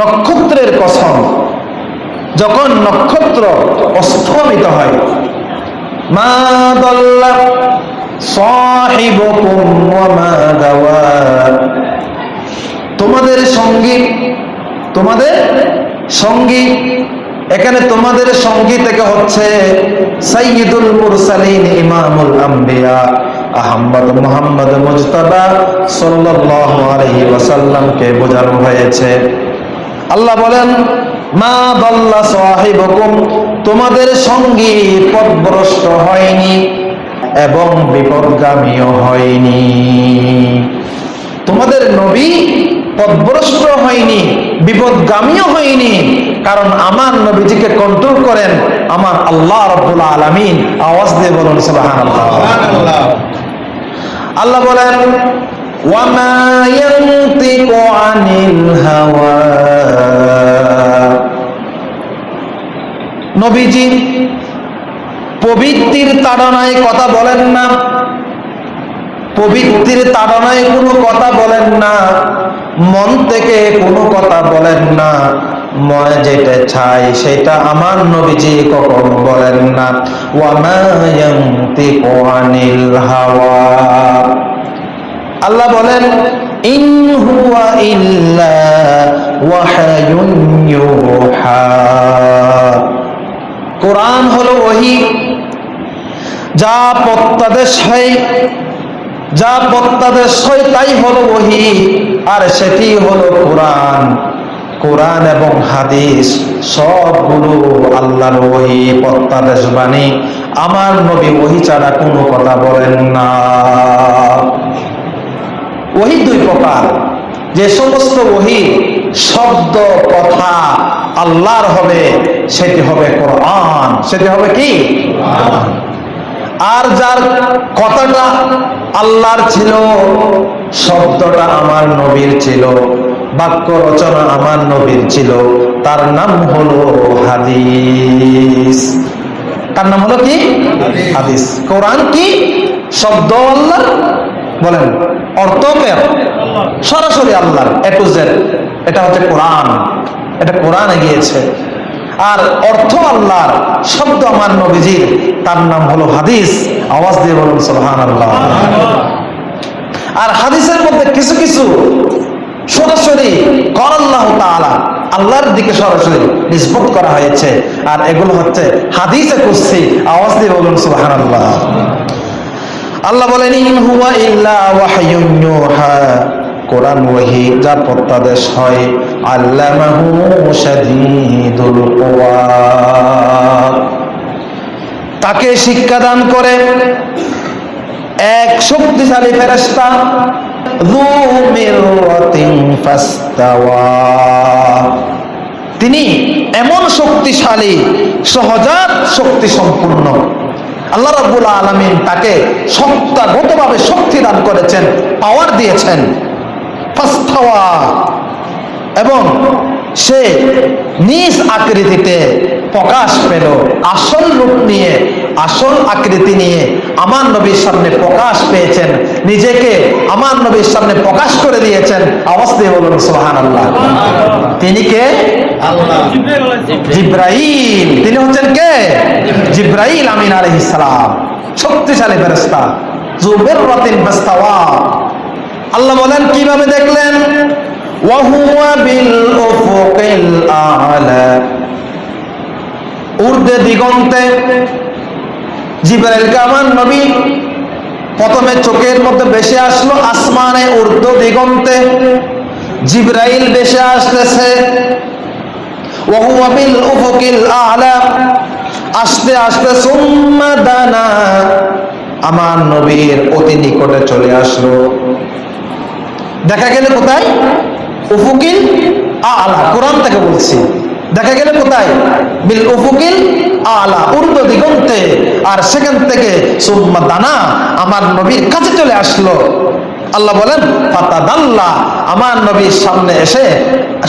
নক্ষত্রের কসম, যখন নক্ষত্র অস্থমিত হয়, মা তোমাদের সঙ্গী তোমাদের সঙ্গী, এখানে তোমাদের সঙ্গী থেকে হচ্ছে সাইয়দুল মুরসালিন ইমামুল আম্বিয়া। আহমদ মুহাম্মদ মুজতাবা সাল্লাল্লাহু আলাইহি ওয়াসাল্লামকে বোঝানো হয়েছে। আল্লাহ বলেন, মা দল্লা সাহিবুকুম, তোমাদের সঙ্গী পথভ্রষ্ট হয়নি এবং বিপদগামীও হয়নি। তোমাদের নবী পথভ্রষ্ট হয়নি, বিপদগামীও হয়নি, কারণ আমার নবীজিকে কন্ট্রোল করেন আমার আল্লাহ রব্বুল আলামিন। আওয়াজ দিয়ে বলুন সুবহানাল্লাহ। আল্লাহ বলেন, ওয়ামা ইয়ানতিকু আনিল হাওয়া। নবীজি পবিত্রির তাড়নায় কথা বলেন না। পবিত্রির তাড়নায় কোনো কথা বলেন না। মন থেকে কোনো কথা বলেন না। যেটা চাই, সেটা আমার বলেন না। আল্লাহ বলেন, ইন হুয়া ইল্লা কোরআন হলো ওহি। যা প্রত্যাদেশ হয়, যা প্রত্যাদেশ হয়, তাই হলো ওহি, আর সেটি হলো কোরআন। কোরআন এবং হাদিস সবগুলো আল্লাহর ওহি প্রত্যাদেশ বাণী। আমার নবী ওহি ছাড়া কোনো কথা বলেন না। ওহি দুই প্রকার। যে সমস্ত ওহি শব্দ, কথা আল্লাহর হবে, সেটি হবে কোরআন। সেটি হবে কি? আর যার কথাটা আল্লাহর ছিল, শব্দটা আমার নবীর ছিল। বাক্য রচনা আমার নবীর ছিল। তার নাম হলো হাদিস। তার নাম হলো কি? হাদিস। কোরআন কি? শব্দ আল্লাহ বলেন অর্থ কে? সরাসরি আল্লাহর টু জেড এটা হচ্ছে কোরআন। এটা কোরআনে গিয়েছে। আর অর্থ আল্লাহর শব্দ আমার নবীজির তার নাম হলো হাদিস। আওয়াজ দিয়ে বলুন সোহান আল্লাহ আর হাদিসের মধ্যে কিছু কিছু সরাসরি কর আল্লাহ তাআলা আল্লাহর দিকে সরাসরি নিষ্পত করা হয়েছে। আর এগুলো হচ্ছে হাদিসে কুস্তি আওয়াজ দিয়ে বলুন সোহান আল্লাহ আল্লাহ বলেন কোরআন ওয়াহি যার প্রত্যাদেশ হয়, আল্লামাহু তাকে শিক্ষা দান করে এক শক্তিশালী ফেরেশতা যু তিনি এমন শক্তিশালী, সহজাত শক্তি সম্পূর্ণ আল্লাহ রাবুল আলমিন তাকে সত্তাগতভাবে শক্তি দান করেছেন পাওয়ার দিয়েছেন। ফাস্তাওয়া। এবং সে নিজ আকৃতিতে প্রকাশ পেল। আসল রূপ নিয়ে, আসল আকৃতি নিয়ে আমার নবীর সামনে প্রকাশ পেয়েছেন। নিজেকে আমার নবীর সামনে প্রকাশ করে দিয়েছেন। দিয়ে বলুন সোহান আল্লাহ তিনি কে? জিব্রাইল। তিনি হচ্ছেন কে? জিব্রাইল আমিন আলাইহিস সালাম। শক্তিশালী ফেরেশতা। জুবের রাতিন বাস্তাওয়া আল্লাহ বলেন, কীভাবে দেখলেন? বিল উফুকিল আলা ঊর্ধ্বে দিগন্তে জিব্রাইলকে আমার নবী প্রথমে চোখের মধ্যে বেশি আসলো, আসমানে ঊর্ধ্ব দিগন্তে জিব্রাইল বেশি আসতেছে। ওয়াহুয়া বিল উফুকিল আলা, আস্তে আস্তে সুম্মা দানা, আমার নবীর অতি নিকটে চলে আসলো। দেখা গেলে কোথায়? উফুকিল আলা কোরআন থেকে বলছি দেখা গেলে কোথায় বিল উফুকিল আলা ঊর্ধ্ব দিগন্তে আর সেখান থেকে সুম্মা দানা আমার নবীর কাছে চলে আসলো আল্লাহ বলেন পাতা দাল্লা আমার নবীর সামনে এসে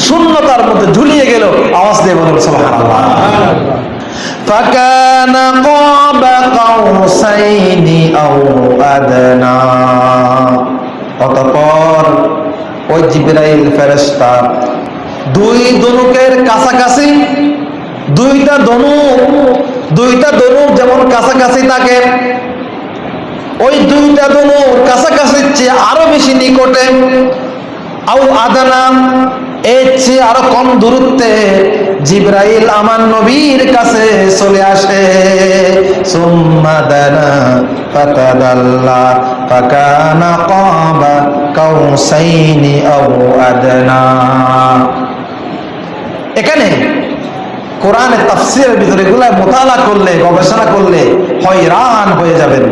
শূন্যতার মধ্যে ঝুলিয়ে গেল আওয়াজ দিয়ে বলুন সুবহানাল্লাহ فكان قاب قوسين أو أدنى অতঃপর ওই জিব্রাইল ফেরেস্তা দুই দনুকের কাছাকাছি, দুইটা দনুক দুইটা দনুক যেমন কাছাকাছি থাকে, ওই দুইটা দনুর কাছাকাছির চেয়ে আরও বেশি নিকটে আউ আদানা এর চেয়ে আরও কম দূরত্বে জিব্রাইল আমার নবীর কাছে চলে আসে। সুম্মা দানা ফাতাদাল্লা, ফাকানা কাবা কাউসাইনি আউ এখানে কোরআনের তাফসিরের ভিতরে এগুলা মোতালা করলে, গবেষণা করলে হয়রান হয়ে যাবেন।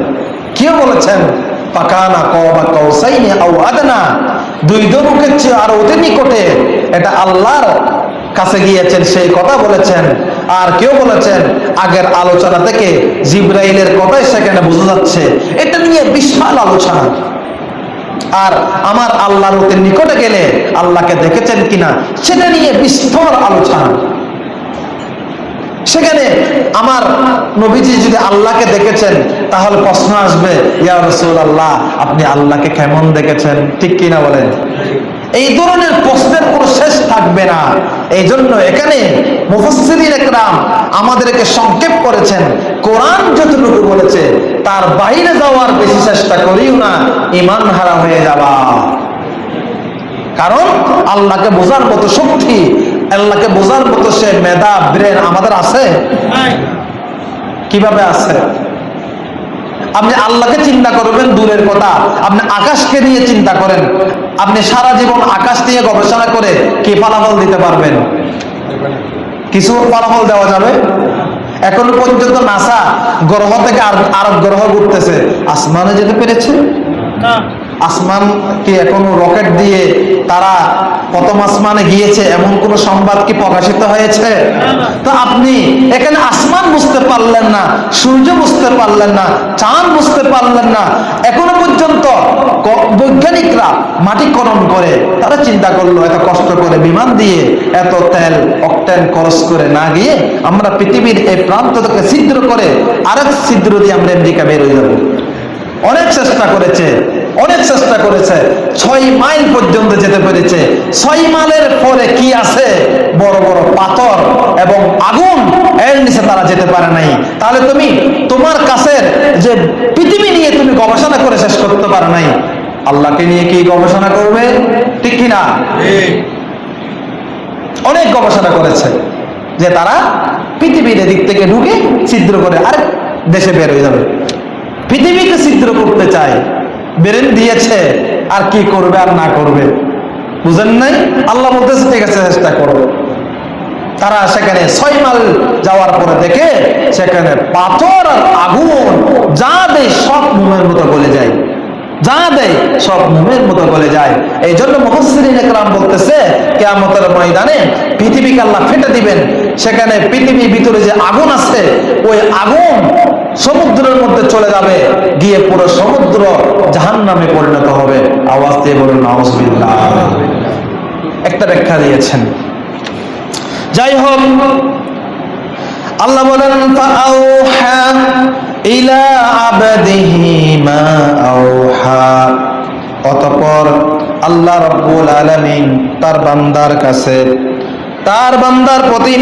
কেউ বলেছেন? পাকানা কবা কৌসাইনি আও আদনা? দুই দরুকের চেয়ে আর অতি নিকটে এটা আল্লাহর কাছে গিয়েছেন, সেই কথা বলেছেন। আর কেউ বলেছেন, আগের আলোচনা থেকে জিব্রাইলের কথাই সেখানে বোঝা যাচ্ছে। এটা নিয়ে বিশাল আলোচনা। আর আমার আল্লাহর অতি নিকটে গেলে আল্লাহকে দেখেছেন কিনা, সেটা নিয়ে বিস্তর আলোচনা। সেখানে আমার নবীজি যদি আল্লাহকে দেখেছেন, তাহলে প্রশ্ন আসবে, ইয়া রসুল আল্লাহ আপনি আল্লাহকে কেমন দেখেছেন? ঠিক কিনা বলেন? এই ধরনের প্রশ্নের কোনো শেষ থাকবে না। এই জন্য এখানে আমাদেরকে সংক্ষেপ করেছেন। কোরআন যতটুকু বলেছে, তার বাইরে যাওয়ার বেশি চেষ্টা করিও না ইমান হারা হয়ে যাবা। কারণ আল্লাহকে বোঝার মতো শক্তি আল্লাহকে বোঝার মতো সে মেধা ব্রেন আমাদের আছে? কীভাবে আছে? আপনি আল্লাহকে চিন্তা করবেন দূরের কথা। আপনি আকাশকে নিয়ে চিন্তা করেন। আপনি সারা জীবন আকাশ নিয়ে গবেষণা করে কি ফলাফল দিতে পারবেন? কিছু ফলাফল দেওয়া যাবে? এখন পর্যন্ত নাসা গ্রহ থেকে আর আরব গ্রহ ঘুরতেছে। আসমানে যেতে পেরেছে? আসমান কি এখনও রকেট দিয়ে তারা প্রথম আসমানে গিয়েছে, এমন কোন সংবাদ কি প্রকাশিত হয়েছে? তো আপনি এখানে আসমান বুঝতে পারলেন না, সূর্য বুঝতে পারলেন না, চাঁদ বুঝতে পারলেন না। এখনও পর্যন্ত বৈজ্ঞানিকরা মাটি খনন করে, তারা চিন্তা করল, এত কষ্ট করে বিমান দিয়ে এত তেল, অকটেন খরচ করে না গিয়ে আমরা পৃথিবীর এই প্রান্ত থেকে ছিদ্র করে আরেক ছিদ্র দিয়ে আমরা আমেরিকা বের হয়ে যাব। অনেক চেষ্টা করেছে অনেক চেষ্টা করেছে। ছয় মাইল পর্যন্ত যেতে পেরেছে। ছয় মাইলের পরে কি আছে? বড় বড় পাথর এবং আগুন এর নিচে তারা যেতে পারে নাই। তাহলে তুমি তোমার কাছের যে পৃথিবী নিয়ে তুমি গবেষণা করে শেষ করতে পারো নাই। আল্লাহকে নিয়ে কি গবেষণা করবে? ঠিক কিনা? অনেক গবেষণা করেছে যে তারা পৃথিবীর দিক থেকে ঢুকে ছিদ্র করে আর দেশে বের হয়ে যাবে। পৃথিবীকে ছিদ্র করতে চায়। বেরেন দিয়েছে, আর কি করবে আর না করবে? বুঝেন নাই? আল্লাহ বলতেছে, ঠিক আছে, চেষ্টা করো। তারা সেখানে ছয় মাইল যাওয়ার পরে দেখে সেখানে পাথর আর আগুন, যা দেয় সব মোমের মতো গলে যায়। যা দেয় সব মোমের মতো গলে যায়। এই জন্য মুহসিরিন একরাম বলতেছে, কেয়ামতের ময়দানে পৃথিবীকে আল্লাহ ফেটে দিবেন। সেখানে পৃথিবীর ভিতরে যে আগুন আছে, ওই আগুন সমুদ্রের মধ্যে চলে যাবে, গিয়ে পুরো সমুদ্র জাহান নামে পরিণত হবে। আওয়াজ দিয়ে বলুন একটা ব্যাখ্যা দিয়েছেন। যাই হোক, আল্লাহ বলেন অতঃপর আল্লাহ রাব্বুল আলামিন তার বান্দার কাছে, তার বান্দার প্রতি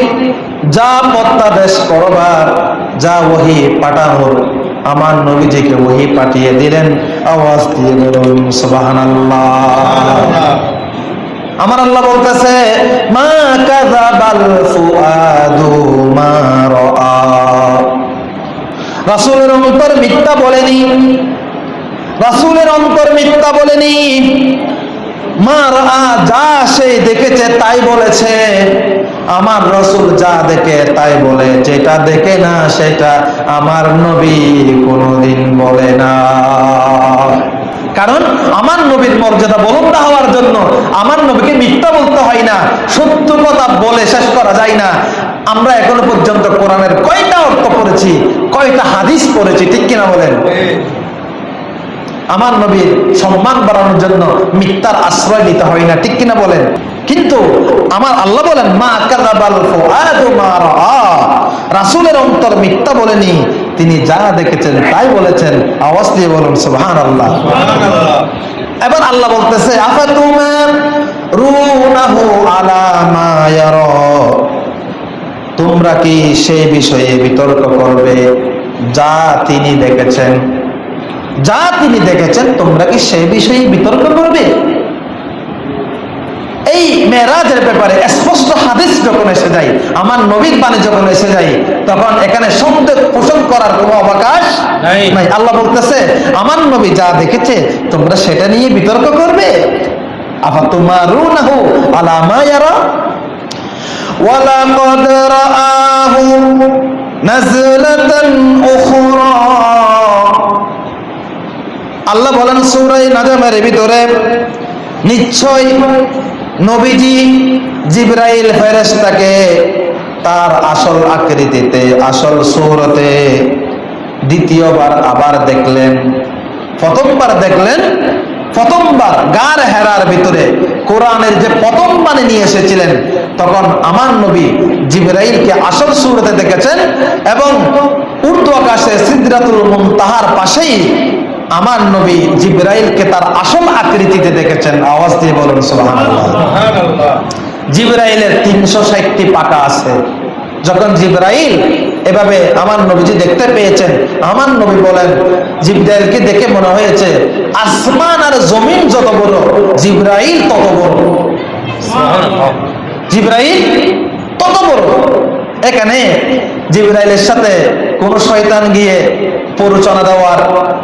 যা প্রত্যাদেশ করবার যা ওহি পাঠানোর আমার নবীজিকে ওহি পাঠিয়ে দিলেন। আওয়াজ দিয়ে বলুন, সুবহানাল্লাহ। আমার আল্লাহ বলতেছে, মা কাযাবাল ফুআদু মা রাআ। রাসূলের অন্তর মিথ্যা বলেনি। রাসূলের অন্তর মিথ্যা বলেনি। মা রাআ যা সে দেখেছে, তাই বলেছে। আমার রসুল যা দেখে, তাই বলে। যেটা দেখে না, সেটা আমার নবী কোনোদিন বলে না। কারণ আমার নবীর মর্যাদা বলন্দ হওয়ার জন্য আমার নবীকে মিথ্যা বলতে হয় না, সত্য কথা বলে শেষ করা যায় না। আমরা এখনও পর্যন্ত কোরআনের কয়টা অর্থ পড়েছি, কয়টা হাদিস পড়েছি, ঠিক কিনা বলেন? আমার নবীর সম্মান বাড়ানোর জন্য মিথ্যার আশ্রয় নিতে হয় না, ঠিক কিনা বলেন? কিন্তু আমার আল্লাহ বলেন, মা রাসূলের অন্তর মিথ্যা বলেনি, তিনি যা দেখেছেন তাই বলেছেন। আওয়াজ দিয়ে বলুন, সুবহানাল্লাহ। এবার আল্লাহ বলতেছে আফাতুমার রুনাহু আলা তোমরা কি সেই বিষয়ে বিতর্ক করবে যা তিনি দেখেছেন? যা তিনি দেখেছেন তোমরা কি সেই বিষয়ে বিতর্ক করবে এই মেরাজের ব্যাপারে স্পষ্ট হাদিস যখন এসে যায় আমার নবীর বাণী যখন এসে যায় তখন এখানে সন্দেহ পোষণ করার কোনো অবকাশ নাই। নাই আল্লাহ বলতেছে আমার নবী যা দেখেছে তোমরা সেটা নিয়ে বিতর্ক করবে আফা তুমারুনাহু আলা মা ইয়ারা ولقد رآه نزلة أخرى আল্লাহ বলেন সূরা নাজমের ভিতরে, নিশ্চয় নবীজি জিব্রাইল ফেরেশতাকে তার আসল আকৃতিতে, আসল সূরতে দ্বিতীয়বার আবার দেখলেন, প্রথমবার দেখলেন, প্রথমবার গার হেরার ভিতরে কোরআনের যে প্রথম বাণী নিয়ে এসেছিলেন, তখন আমার নবী জিব্রাইলকে আসল সুরতে দেখেছেন এবং উর্দু আকাশে সিদ্রাতুল মুনতাহার পাশেই আমার নবী জিব্রাইলকে তার আসল আকৃতিতে দেখেছেন। আওয়াজ দিয়ে বলুন জিব্রাইলের তিনশো ষাটটি পাকা আছে। যখন জিব্রাইল এভাবে আমার নবীজি দেখতে পেয়েছেন আমার নবী বলেন জিব্রাইলকে দেখে মনে হয়েছে আসমান আর জমিন যত বড় জিব্রাইল তত বড়। জিব্রাইল তত বড়। এখানে জিব্রাইলের সাথে কোন শয়তান গিয়ে প্ররোচনা দেওয়ার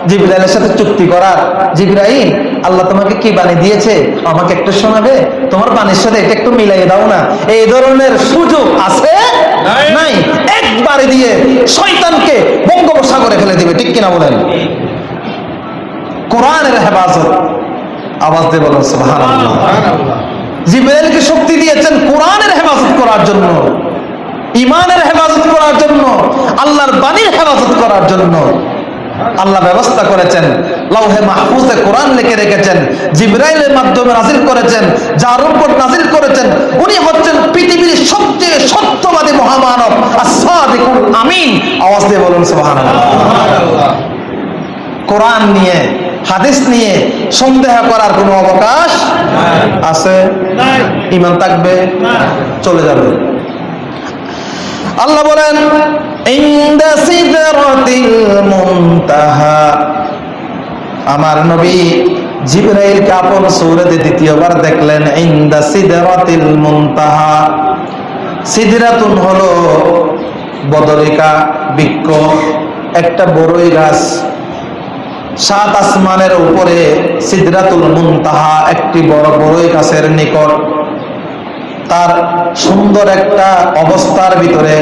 জিব্রাইলের সাথে চুক্তি করার। জিব্রাইল আল্লাহ তোমাকে কি বাণী দিয়েছে? আমাকে একটু শোনাবে? তোমার বাণীর সাথে এটা একটু মিলাই দাও না। এই ধরনের সুযোগ আছে? নাই। একবারে দিয়ে শয়তানকে বঙ্গোপসাগরে ফেলে দিবে ঠিক কিনা বলেন? কোরআনের হেফাজত। আওয়াজ দিয়ে বলেন সুবহানাল্লাহ। জিব্রাইলকে শক্তি দিয়েছেন কোরআনের হেফাজত করার জন্য। ইমানের হেফাজত করার জন্য আল্লাহর বাণীর হেফাজত করার জন্য আল্লাহ ব্যবস্থা করেছেন লাউহে মাহফুজে কোরআন লিখে রেখেছেন জিব্রাইলের মাধ্যমে নাজিল করেছেন যার উপর নাজিল করেছেন উনি হচ্ছেন পৃথিবীর সবচেয়ে সত্যবাদী মহামানব আসাদিকুল আমিন। আওয়াজ দিয়ে বলুন সুবহানাল্লাহ। সুবহানাল্লাহ কোরআন নিয়ে হাদিস নিয়ে সন্দেহ করার কোনো অবকাশ আছে। ইমান থাকবে। চলে যাবে। আল্লাহ বলেন আমার নবী জিব্রাইল আপন সূরাতে দ্বিতীয়বার দেখলেন, ইনদা সিদরাতিল মুনতাহা। সিদরাতুন হলো বদরিকা বৃক্ষ, একটা বড়ই গাছ। সাত আসমানের উপরে সিদরাতুল মুনতাহা, একটি বড় বড়ই গাছের নিকট। তার সুন্দর একটা অবস্থার ভিতরে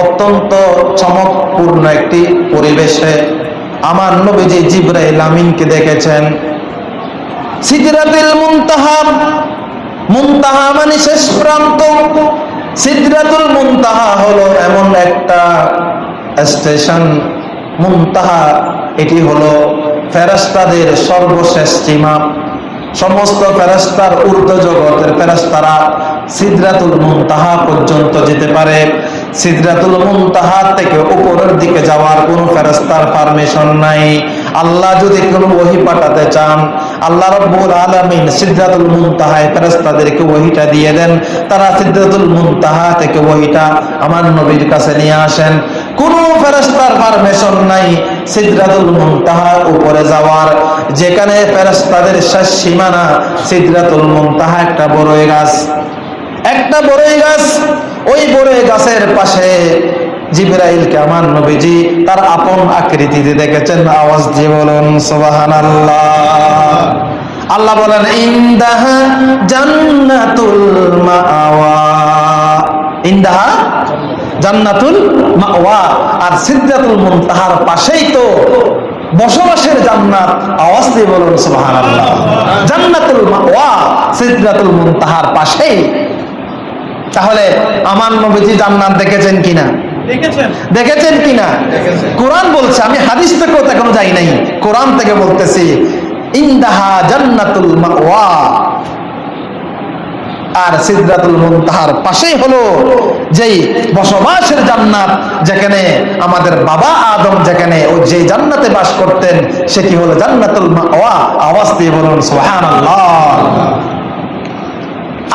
অত্যন্ত চমকপূর্ণ একটি পরিবেশে আমার নবীজি জিব্রাইল আমিনকে দেখেছেন। মানে শেষ প্রান্ত। এমন একটা স্টেশন। এটি হলো ফেরেশতাদের সর্বশেষ সীমা। সমস্ত ফেরেশতার ঊর্ধ্ব জগতের ফেরেশতারা সিদরাতুল মুনতাহা পর্যন্ত যেতে পারে। সিদরাতুল মুনতাহা থেকে উপরের দিকে যাওয়ার কোনো ফেরেশতার পারমিশন নাই। আল্লাহ যদি কোনো ওহি পাঠাতে চান, আল্লাহ রব্বুল আলামিন সিদরাতুল মুনতাহায় ফেরেশতাদেরকে ওহিটা দিয়ে দেন। তারা সিদরাতুল মুনতাহা থেকে ওহিটা আমার নবীর কাছে নিয়ে আসেন। কোনো ফেরেশতার পারমিশন নাই সিদরাতুল মুনতাহার উপরে যাওয়ার। যেখানে ফেরেশতাদের শেষ সীমানা সিদরাতুল মুনতাহা একটা বড়ই গাছ। একটা বড়ই গাছ, ওই বড়ই গাছের পাশে জিব্রাইলকে আমার নবীজি তার আপন আকৃতিতে দেখেছেন। আওয়াজ দিয়ে বলুন, সুবহানাল্লাহ। আল্লাহ বলেন, ইন্দাহা জান্নাতুল মাওয়া। ইন্দাহা জান্নাতুল মাওয়া আর সিদরাতুল মুনতাহার পাশেই তো বসবাসের জান্নাত। আওয়াজ দিয়ে বলুন সুবহানাল্লাহ। জান্নাতুল মাওয়া সিদরাতুল মুনতাহার পাশেই। তাহলে আমার নবীজি জান্নাত দেখেছেন কিনা? দেখেছেন। কিনা। কোরআন বলছে আমি হাদিস থেকেও তো এখনও যাই নাই। কোরআন থেকে বলতেছি ইন্দাহা জান্নাতুল মাওয়া। আর সিদ্ধাতুল মুনতাহার পাশেই হলো যেই বসবাসের জান্নাত, যেখানে আমাদের বাবা আদম যেখানে ও যে জান্নাতে বাস করতেন সেটি হলো জান্নাতুল আওয়াজ দিয়ে বলুন, সুবহানাল্লাহ।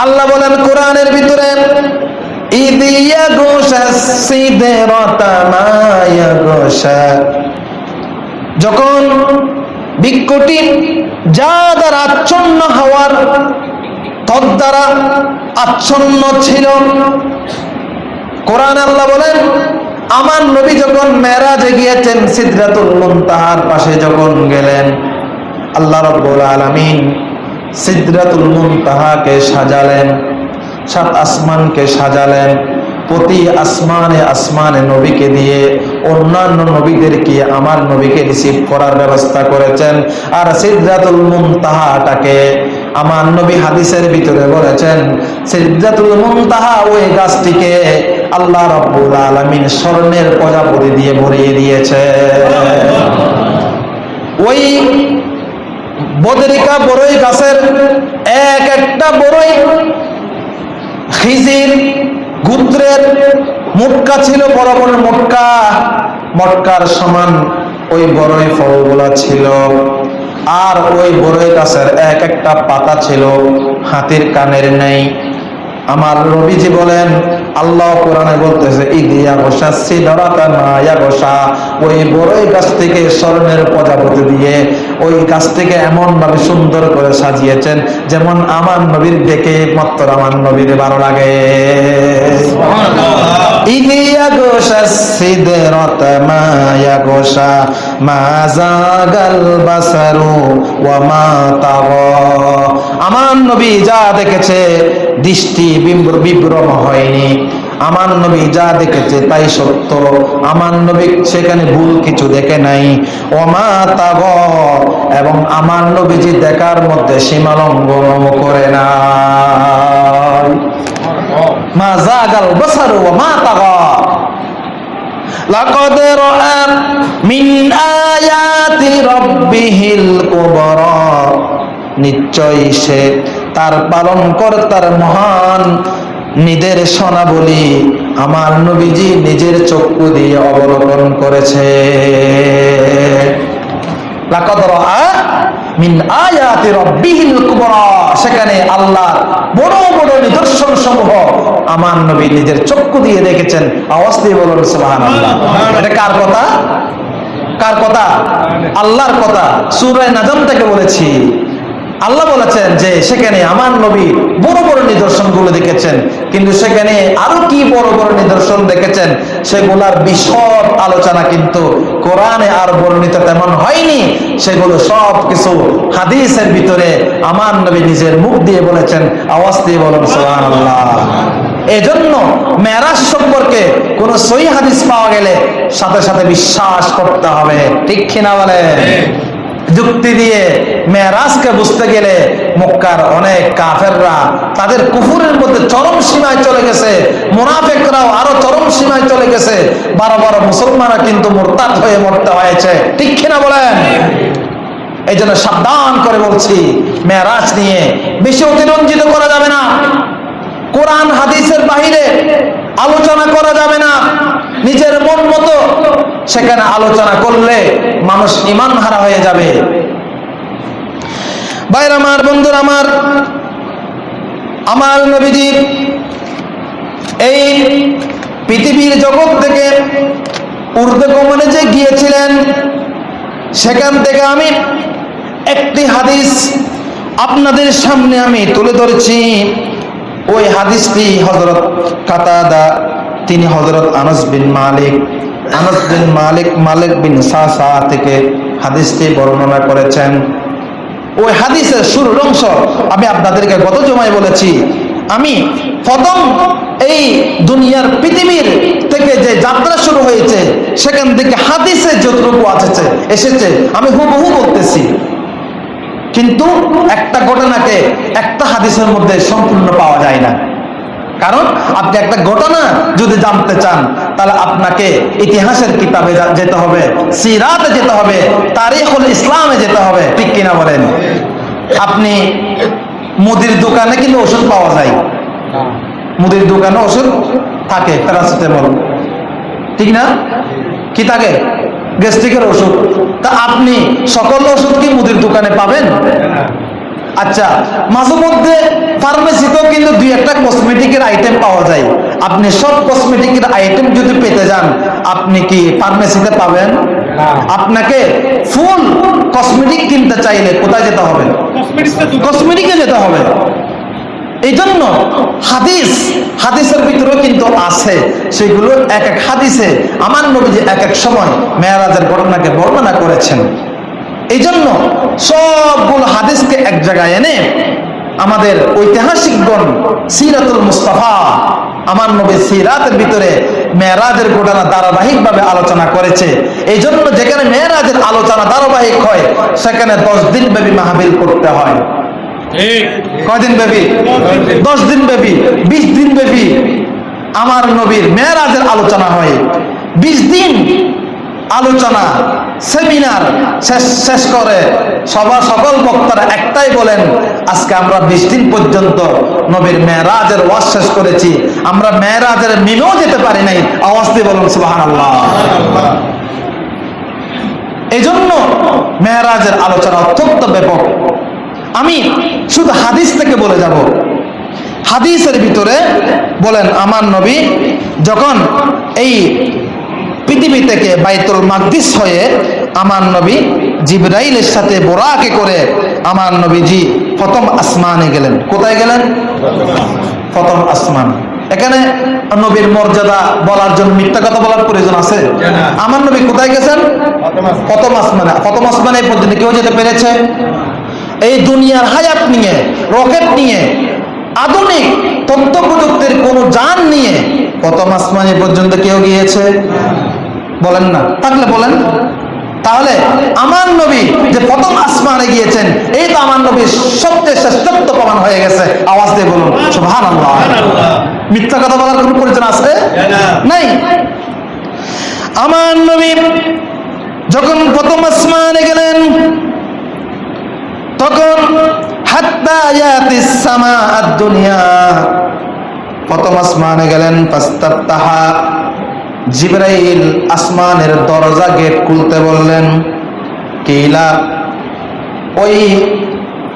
আল্লাহ বলেন, কোরআনের ভিতরে যখন বৃক্ষটি যা দ্বারা আচ্ছন্ন হওয়ার তদ দ্বারা আচ্ছন্ন ছিল। কোরআন আল্লাহ বলেন, আমার নবী যখন মেরাজে গিয়েছেন, সিদরাতুল মুনতাহার পাশে যখন গেলেন, আল্লাহ রব্বুল আলামিন সিদরাতুল মুনতাহাকে সাজালেন, সাত আসমানকে সাজালেন, প্রতি আসমানে আসমানে নবীকে দিয়ে অন্যান্য নবীদেরকে আমার নবীকে রিসিভ করার ব্যবস্থা করেছেন। আর সিদরাতুল মুনতাহাটাকে আমার নবী হাদিসের ভিতরে বলেছেন ওই গাছটিকে আল্লাহ রাব্বুল আলামিন স্বর্ণের প্রজাপতি দিয়ে ভরিয়ে দিয়েছে। ওই বদরিকা বড়ই গাছের এক একটা বড়ই খিজির গুত্রের মুটকা ছিল, বড় বড় মুটকা। মটকার সমান ওই বড়ই ফলগুলা ছিল। আর ওই বড়ই গাছের এক একটা পাতা ছিল হাতির কানের নেই। আমার রবিজি বলেন আল্লাহ কোরআনে বলতেছে ইদিয়া গোসা সিদরাতা মায়া গোসা। ওই বড়ই গাছ থেকে স্বর্ণের প্রজাপতি দিয়ে ওই গাছটিকে এমন ভাবে সুন্দর করে সাজিয়েছেন যেমন আমার নবীর দেখে মাত্র আমার নবীর ভালো লাগে। ইদিয়া গোসা সিদরাতা মায়া গোসা মা জাগাল বাসারু ওয়া মা তাগা। আমার নবী যা দেখেছে দৃষ্টি বিম্ব- বিভ্রম হয়নি আমার নবী যা দেখেছে তাই সত্য আমার নবী সেখানে ভুল কিছু দেখে নাই ওমা তাগ এবং আমার নবীজি দেখার মধ্যে সীমা লঙ্ঘন করে না মা জাগাল বসারু মা তাগা لقد رأى من آيات ربه الكبرى নিশ্চয়ই সে তার পালন কর্তার মহান নির্দেশনা বলি আমার নবীজি নিজের চক্ষু দিয়ে অবলোকন করেছে। সেখানে আল্লাহ বড় বড় নিদর্শন সমূহ আমার নবী নিজের চক্ষু দিয়ে দেখেছেন। আওয়াজ দিয়ে বলুন, সুবহানাল্লাহ। এটা কার কথা? কার কথা? আল্লাহর কথা। সূরা নাজম থেকে বলেছি। আল্লাহ বলেছেন যে সেখানে আমার নবী বড় বড় নিদর্শনগুলো দেখেছেন। কিন্তু সেখানে আরও কি বড় বড় নিদর্শন দেখেছেন? সেগুলার বিশদ আলোচনা কিন্তু কোরআনে আর বর্ণিত তেমন হয়নি। সেগুলো সব কিছু হাদিসের ভিতরে আমার নবী নিজের মুখ দিয়ে বলেছেন, আওয়াজ দিয়ে বলেন সোহান আল্লাহ এজন্য মেরাজ সম্পর্কে কোন সই হাদিস পাওয়া গেলে সাথে সাথে বিশ্বাস করতে হবে। ঠিক কিনা বলে যুক্তি দিয়ে মেরাজকে বুঝতে গেলে মক্কার অনেক কাফেররা তাদের কুফুরের মধ্যে চরম সীমায় চলে গেছে, মুনাফেকরাও আরও চরম সীমায় চলে গেছে। বারো বারো মুসলমানরা কিন্তু মোরতাদ হয়ে মরতে হয়েছে। ঠিক কিনা বলেন? এই জন্য সাবধান করে বলছি মেরাজ নিয়ে বেশি অতিরঞ্জিত করা যাবে না। কোরআন, হাদিসের বাহিরে আলোচনা করা যাবে না। নিজের মন মতো সেখানে আলোচনা করলে মানুষ ইমান হারা হয়ে যাবে। বাইর আমার, বন্ধুর আমার আমার নবীজি এই পৃথিবীর জগৎ থেকে ঊর্ধ্বগমনে যে গিয়েছিলেন, সেখান থেকে আমি একটি হাদিস আপনাদের সামনে আমি তুলে ধরেছি। ওই হাদিসটি হজরত কাতাদা তিনি হজরত আনস বিন মালিক। আনস বিন মালিক মালিক বিন সাসা থেকে হাদিসটি বর্ণনা করেছেন। ওই হাদিসের শুরুর অংশ আমি আপনাদেরকে গত জমায় বলেছি। আমি প্রথম এই দুনিয়ার পৃথিবীর থেকে যে যাত্রা শুরু হয়েছে, সেখান থেকে হাদিসে যতটুকু আছে এসেছে, আমি হুবহু বলতেছি। কিন্তু একটা ঘটনাকে একটা হাদিসের মধ্যে সম্পূর্ণ পাওয়া যায় না। কারণ আপনি একটা ঘটনা যদি জানতে চান, তাহলে আপনাকে ইতিহাসের কিতাবে যেতে হবে, সিরাতে যেতে হবে, তারিখুল ইসলামে যেতে হবে। ঠিক কিনা বলেন? আপনি মুদির দোকানে কিন্তু ওষুধ পাওয়া যায়। মুদির দোকানে ওষুধ থাকে, প্যারাসিটামল। ঠিক না? কি থাকে? গ্যাস্ট্রিকের ওষুধ। তা আপনি সকল ওষুধ কি মুদির দোকানে পাবেন? আচ্ছা মাঝে মধ্যে ফার্মেসিতেও কিন্তু দুই একটা কসমেটিকের আইটেম পাওয়া যায়। আপনি সব কসমেটিকের আইটেম যদি পেতে যান আপনি কি ফার্মেসিতে পাবেন? আপনাকে ফুল কসমেটিক কিনতে চাইলে কোথায় যেতে হবে? কসমেটিকে যেতে হবে। এই জন্য হাদিস হাদিসের ভিতরেও কিন্তু আছে। সেগুলো এক এক হাদিসে। আমার নবীজি এক এক সময় মেয়ারাজের ঘটনাকে বর্ণনা করেছেন। এই জন্য সবগুলো হাদিসকে এক জায়গায় এনে আমাদের ঐতিহাসিকগণ সিরাতুল মুস্তাফা আমার নবী সিরাতের ভিতরে মেয়েরাজের ঘটনা ধারাবাহিকভাবে আলোচনা করেছে। এই জন্য যেখানে মেয়েরাজের আলোচনা ধারাবাহিক হয় সেখানে দশ দিন ব্যাপী মাহবিল করতে হয়। কয়দিন ব্যাপী? দশ দিন ব্যাপী বিশ দিন ব্যাপী আমার নবীর মেয়েরাজের আলোচনা হয়। বিশ দিন আলোচনা সেমিনার শেষ শেষ করে। সবার সকল বক্তারা একটাই বলেন, আজকে আমরা বিশ দিন পর্যন্ত নবীর মেয়েরাজের ওয়াজ শেষ করেছি। আমরা মেয়েরাজের মিমেও যেতে পারি নাই। আওয়াজ দিয়ে বলুন সুবাহ আল্লাহ এই জন্য মেহরাজের আলোচনা অত্যন্ত ব্যাপক। আমি শুধু হাদিস থেকে বলে যাব। হাদিসের ভিতরে বলেন, আমার নবী যখন এই পৃথিবী থেকে বাইতুল মাকদিস হয়ে আমার নবী জিব্রাইলের সাথে বোরাকে করে আমার নবীজি প্রথম আসমানে গেলেন। কোথায় গেলেন? প্রথম আসমান। এখানে নবীর মর্যাদা বলার জন্য মিথ্যা কথা বলার প্রয়োজন আছে। আমার নবী কোথায় গেছেন? প্রথম আসমানে। প্রথম আসমানে পর্যন্ত কেউ যেতে পেরেছে? এই দুনিয়ার হায়াত নিয়ে, রকেট নিয়ে, আধুনিক তথ্য প্রযুক্তির কোন যান নিয়ে প্রথম আসমানে পর্যন্ত কেউ গিয়েছে? বলেন না। থাকলে বলেন। তাহলে আমার নবী যে প্রথম আসমানে গিয়েছেন, এই তো আমার নবীর সবচেয়ে শ্রেষ্ঠত্ব প্রমাণ হয়ে গেছে। আওয়াজ দিয়ে বলুন আল্লাহ মিথ্যা কথা বলার কোনো প্রয়োজন আছে? নাই। আমার নবী যখন প্রথম আসমানে গেলেন, তখন দুনিয়া প্রথম আসমানে গেলেন, ফাস্তাফতাহা। জিবরাইল আসমানের দরজা গেট খুলতে বললেন, কিলা? ওই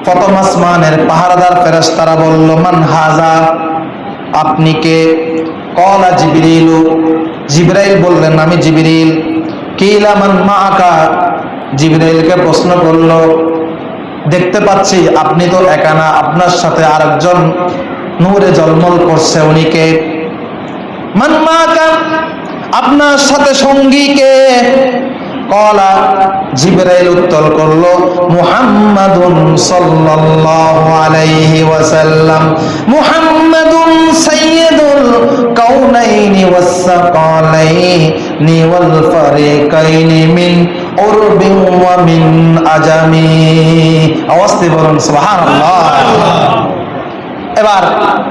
প্রথম আসমানের পাহারাদার ফেরেশতারা বলল, মান হাজা? আপনি কে? কলা জিবরিল। জিবরাইল বললেন, আমি জিবরিল। কিলা মান মাআকা? জিবরাইলকে প্রশ্ন করল, দেখতে পাচ্ছি আপনি তো একানা আপনার সাথে আরেকজন নূরে জলমল করছে উনিকে মান মাআকা? আপনার সাথে সঙ্গী কে কলা জিবরাইল উত্তর করল, মুহাম্মাদুন সাল্লাল্লাহু আলাইহি ওয়াসাল্লাম। মুহাম্মাদুন সাইয়্যিদুল কাউনাইনি ওয়াস সাকালাইনি ওয়াল ফারিকাইনি মিন উরবিন ওয়া মিন আজামি। আওয়াজ বলুন, সুবহানাল্লাহ। এবার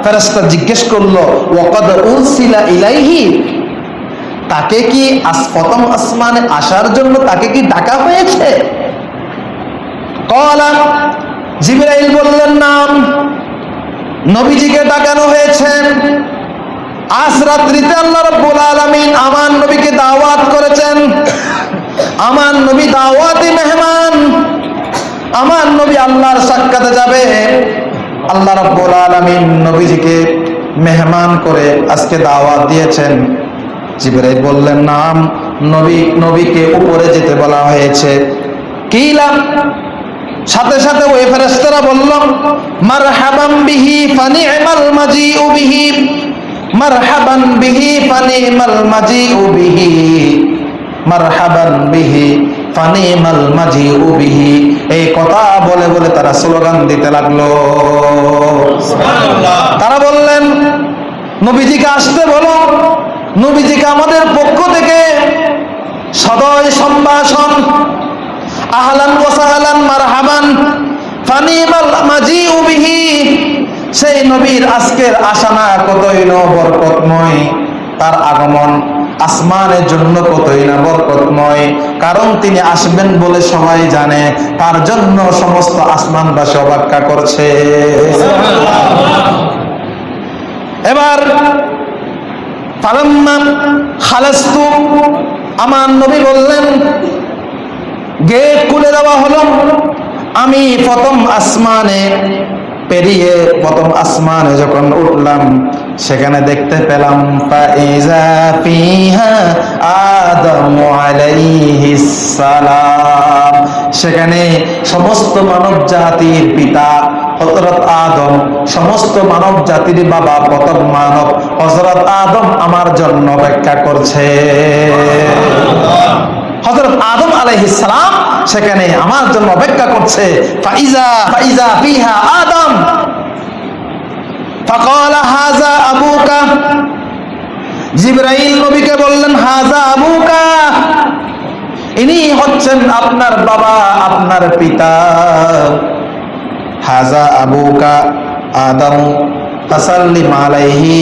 ফেরেশতা জিজ্ঞেস করল, ওয়াকাদ উরসিলা ইলাইহি? তাকে কি প্রথম আসমানে আসার জন্য তাকে কি ডাকা হয়েছে? কলা, জিবরাইল বললেন, নাম, নবীজিকে ডাকানো হয়েছে। আজ রাত্রিতে আল্লাহ রাব্বুল আলামিন আমার নবীকে দাওয়াত করেছেন। আমার নবী দাওয়াতি মেহমান। আমার নবী আল্লাহর সাক্ষাতে যাবে। আল্লাহ রাব্বুল আলামিন নবীজিকে মেহমান করে আজকে দাওয়াত দিয়েছেন। জিবরাইল বললেন নাম নবী নবীকে উপরে যেতে বলা হয়েছে। কি লাভ সাথে সাথে ওই ফেরেশতারা বলল মারহাবান বিহি ফানি'মাল মাজিউ বিহি মার মারহাবান বিহি ফানি'মাল মাজিউ বিহি মারহাবান বিহি ফানি'মাল মাজিউ বিহি। এই কথা বলে বলে তারা স্লোগান দিতে লাগল। সুবহানাল্লাহ। তারা বললেন নবীজিকে আসতে বলো নবীজিকে আমাদের পক্ষ থেকে সদয় সম্ভাষণ। আহলান ফানিমাল মাজিউ বিহি। সেই নবীর আজকের আশানা কতই ন বরকতময়, তার আগমন আসমানের জন্য কতই না বরকতময়। কারণ তিনি আসবেন বলে সবাই জানে, তার জন্য সমস্ত আসমান আসমানবাসী অবাক্যা করছে। এবার আমার নবী বললেন, গেট খুলে দেওয়া হলো। আমি প্রথম আসমানে পেরিয়ে প্রথম আসমানে যখন উঠলাম, সেখানে দেখতে পেলাম আদমু আলাইহিস সালাম। সেখানে সমস্ত মানব জাতির পিতা হজরত আদম, সমস্ত মানব জাতির বাবা প্রথম মানব হজরত আদম আমার জন্য ব্যাখ্যা করছে। হজরত আদম আলাইহিসালাম সেখানে আমার জন্য অপেক্ষা করছে। ফাইজা জিব্রাইল নবীকে বললেন হাজা আবুকা। ইনি হচ্ছেন আপনার বাবা, আপনার পিতা। হাজা আবুকা আদম তাসাল্লিম আলাইহি।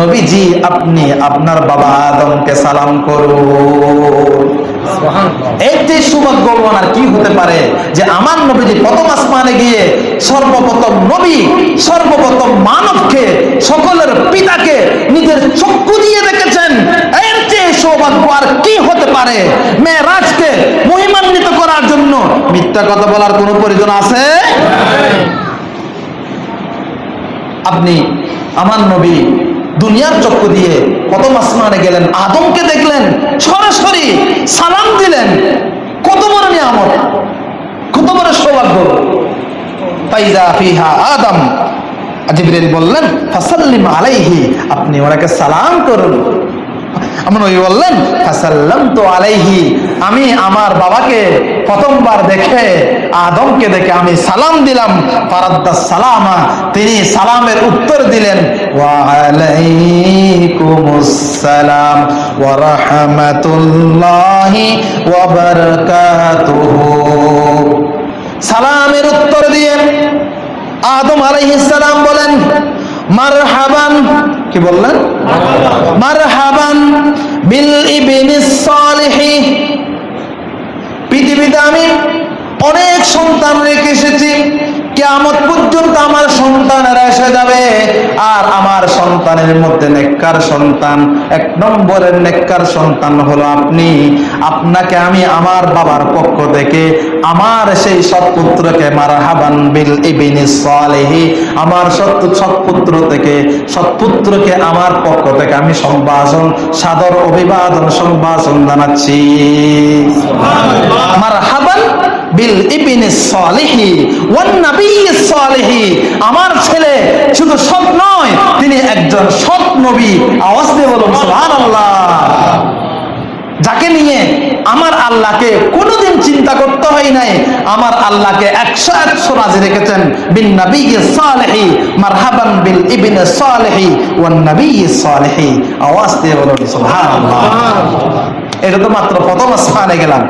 নবীজি, আপনি আপনার বাবা আদমকে সালাম করুন। একটি সৌভাগ্যবান আর কি হতে পারে যে আমার নবীজি প্রথম আসমানে গিয়ে সর্বপ্রথম নবী, সর্বপ্রথম মানবকে, সকলের পিতাকে নিজের চক্ষু দিয়ে দেখেছেন। এর চেয়ে সৌভাগ্য আর কি হতে পারে? জন্য মিথ্যা কথা বলার কোনো প্রয়োজন আছে? আপনি আমার নবী দুনিয়ার চক্ষু দিয়ে প্রথম আসমানে গেলেন, আদমকে দেখলেন, সরাসরি সালাম দিলেন। কত বড় নিয়ামত, কত বড় সৌভাগ্য। ফাইজা ফিহা আদম। জিবরিল বললেন, ফাসাল্লিম আলাইহি আপনি ওনাকে সালাম করুন। আমি আমার বাবাকে প্রথমবার দেখে, আদমকে দেখে আমি সালাম দিলাম। ফারাদ্দা সালামা, তিনি সালামের উত্তর দিলেন সালামের উত্তর দিয়ে আদম আলাইহিস সালাম বলেন মারহাবান। কি বললেন? মারহাবান। বিল ইবনিস সালিহি। পৃথিবীতে আমি অনেক সন্তান রেখে এসেছি। কেমন পর্যন্ত আমার সন্তানেরা এসে যাবে। আর আমার সন্তানের মধ্যে নেককার সন্তান, এক নম্বরের নেককার সন্তান হলো আপনি। আপনাকে আমি আমার বাবার পক্ষ থেকে আমার সেই সৎপুত্রকে মারহাবান বিল ইবিনি সালেহি, আমার সৎ সৎপুত্র থেকে, সৎপুত্রকে আমার পক্ষ থেকে আমি সম্ভাষণ, সাদর অভিবাদন, সম্ভাষণ জানাচ্ছি। মারহাবান বিল ইবিনি সালিহি ওয়ান নাবিয়্যিস সালিহি। আমার ছেলে শুধু সৎ নয়, তিনি একজন সৎ নবী। আওয়াজ দিয়ে বলুন, সুবহানাল্লাহ। যাকে নিয়ে আমার আল্লাহকে কোনোদিন চিন্তা করতে হয় নাই, আমার আল্লাহকে একশো একশো রাজি রেখেছেন, বিন নবী সালেহি, মারহাবান বিল ইবিন সালেহি ওয়ান নবী সালেহি। আওয়াজ দিয়ে বলুন, সুবহানাল্লাহ। এটা তো মাত্র প্রথম স্থানে গেলাম।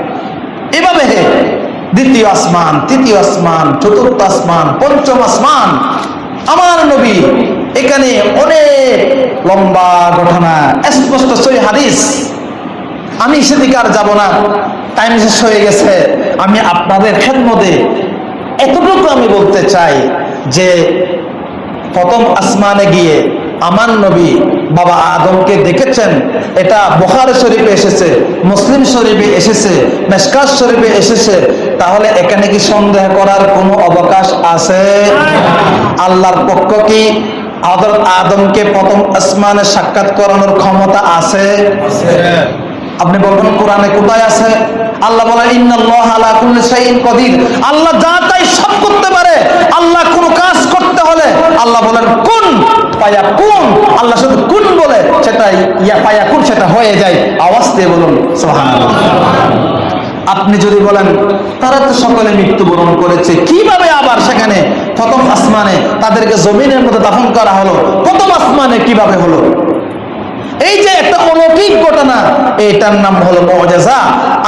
এভাবে দ্বিতীয় আসমান, তৃতীয় আসমান, চতুর্থ আসমান, পঞ্চম আসমান। আমার নবী এখানে অনেক লম্বা ঘটনা, স্পষ্ট সই হাদিস। আমি সেদিকে আর যাব না টাইম শেষ হয়ে গেছে। আমি আপনাদের খেদমতে এতটুকু আমি বলতে চাই যে, প্রথম আসমানে গিয়ে আমার নবী বাবা আদমকে দেখেছেন, এটা বোখার শরীফে এসেছে, মুসলিম শরীফে এসেছে মেসকাস শরীফে এসেছে তাহলে এখানে কি সন্দেহ করার কোনো অবকাশ আছে? আল্লাহর পক্ষ কি আদর আদমকে প্রথম আসমানে সাক্ষাৎ করানোর ক্ষমতা আছে? আপনি বলবেন, কোরআনে কোথায় আছে? আল্লাহ বলে আল্লাহ যা তাই সব করতে পারে। আল্লাহ কোন কাজ করতে হলে আল্লাহ বলেন, কোন, পায়া কোন। আল্লাহ শুধু কোন বলে, সেটাই, ইয়া পায়া কোন, সেটা হয়ে যায়। আওয়াজ দিয়ে বলুন, সুবহানাল্লাহ। আপনি যদি বলেন তারা তো সকলে মৃত্যুবরণ করেছে কীভাবে আবার সেখানে প্রথম আসমানে তাদেরকে জমিনের মধ্যে দাফন করা হলো? প্রথম আসমানে কীভাবে হলো? এই যে একটা অলৌকিক ঘটনা এটার নাম হলো মজেজা।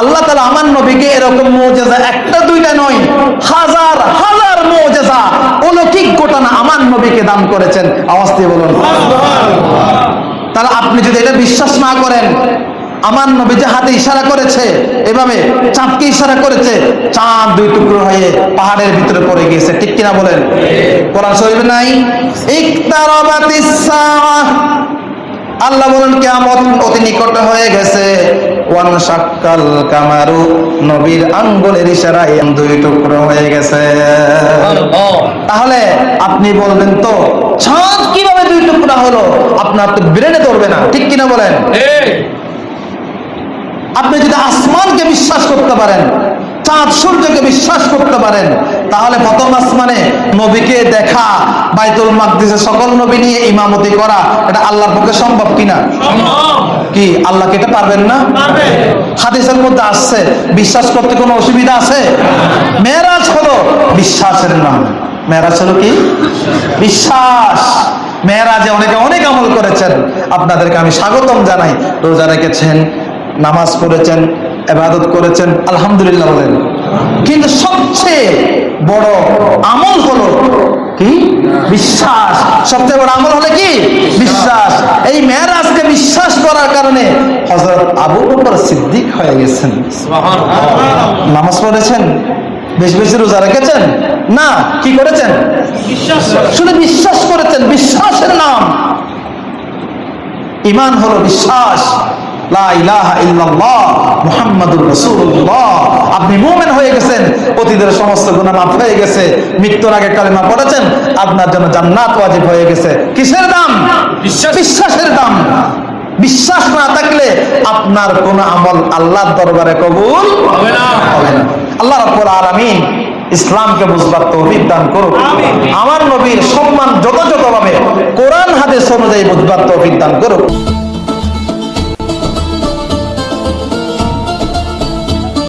আল্লাহ তালা আমার নবীকে এরকম মজেজা একটা দুইটা নয় হাজার হাজার মজেজা অলৌকিক ঘটনা আমার নবীকে দান করেছেন। আওয়াজ দিয়ে বলুন। তাহলে আপনি যদি এটা বিশ্বাস না করেন আমার নবী যে হাতে ইশারা করেছে এভাবে চাঁদকে ইশারা করেছে চাঁদ দুই টুকরো হয়ে পাহাড়ের ভিতরে পড়ে গিয়েছে। ঠিক কিনা বলেন? কোরআন শরীফে নাই? আল্লাহ বলেন কেয়ামত অতি নিকটে হয়ে গেছে। ওয়ান শাক্কাল কামারু নবীর আঙ্গুলের ইশারায় দুই টুকরো হয়ে গেছে। তাহলে আপনি বলবেন তো চাঁদ কীভাবে দুই টুকরা হলো? আপনার তো ব্রেনে ধরবে না। ঠিক কিনা বলেন? আপনি যদি আসমানকে বিশ্বাস করতে পারেন চাঁদ সূর্যকে বিশ্বাস করতে পারেন তাহলে প্রথম আসমানে নবীকে দেখা বাইতুল মাকদিসে সকল নবী নিয়ে ইমামতি করা এটা আল্লাহর পক্ষে সম্ভব কিনা কি আল্লাহকে এটা পারবেন না? হাদিসের মধ্যে আসছে বিশ্বাস করতে কোনো অসুবিধা আছে? মেরাজ হলো বিশ্বাসের নাম। মেরাজ হলো কি? বিশ্বাস। মেয়েরাজে অনেকে অনেক আমল করেছেন। আপনাদেরকে আমি স্বাগতম জানাই। রোজা রেখেছেন। নামাজ পড়েছেন এবাদত করেছেন আলহামদুলিল্লাহ বলেন। কিন্তু সবচেয়ে বড় আমল হলো কি? বিশ্বাস। সবচেয়ে বড় আমল হলো কি? বিশ্বাস। এই মেয়েরাজকে বিশ্বাস করার কারণে হজরত আবু বকর সিদ্দিক হয়ে গেছেন। নামাজ পড়েছেন? বেশি বেশি রোজা রেখেছেন? না কি করেছেন? বিশ্বাস শুধু বিশ্বাস করেছেন বিশ্বাসের নাম। ইমান হলো বিশ্বাস। আপনি মুমিন হয়ে গেছেন অতীতের সমস্ত গুনাহ মাফ হয়ে গেছে মৃত্যুর আগে কালেমা পড়েছেন আপনার জন্য জান্নাত ওয়াজিব হয়ে গেছে। কিসের দাম? বিশ্বাস। বিশ্বাসের দাম। বিশ্বাস না থাকলে আপনার কোন আমল আল্লাহর দরবারে কবুল হবে না। হবে না। আল্লাহ রাব্বুল আলামিন ইসলামকে বুঝবার তৌফিক দান করুক। আমার নবীর সম্মান যথাযথভাবে কোরআন হাদিস অনুযায়ী বুঝবার তৌফিক দান করুক।